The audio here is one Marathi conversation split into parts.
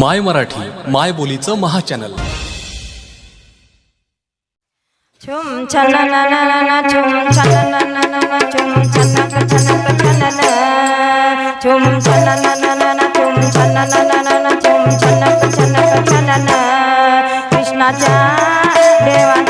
माय मराठी माय बोलीचं महाचॅनल छुम ना ना ना ना छुम ना ना ना ना छुम छुम ना ना ना ना छुम छना ना ना ना छुम कृष्णाच्या देवा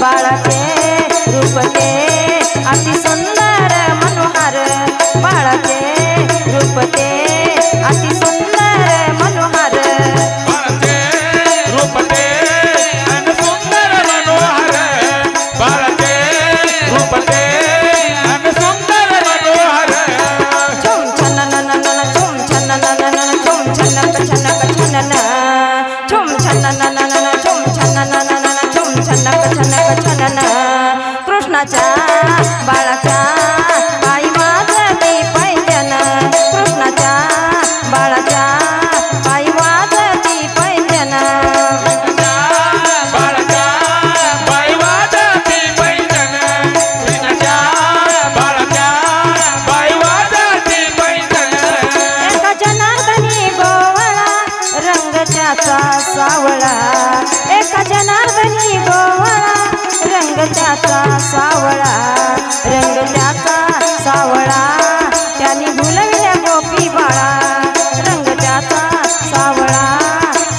बाळाचे रूप ते. अति सुंदर मनोहर बाळाचे रूप ते. अति सुंदर मनोहर. छुम छन्न न न न न छुम छन्न न न न न छुम छन्नक छन्नक छन्न छुम छन्न न. न न न कृष्णाच्या पैंजन कृष्णाच्या पैंजन गोवळा रंग त्याचा सावळा. एका जनार्दनी गोवळा रंग त्याचा सावळा रंग त्याचा सावळा त्यांनी भुलविल्या गोपी बाळा रंग त्याचा सावळा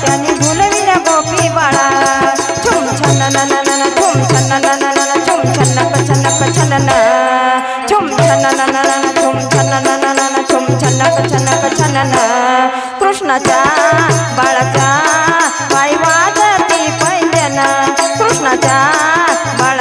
त्यांनी भुलविल्या गोपी बाळा छुम छन नन न छुम छन नन नन छुम छन छन्नक छन छुम छन न छुम छन नन छुम छन छन्नक छन कृष्णाच्या bala.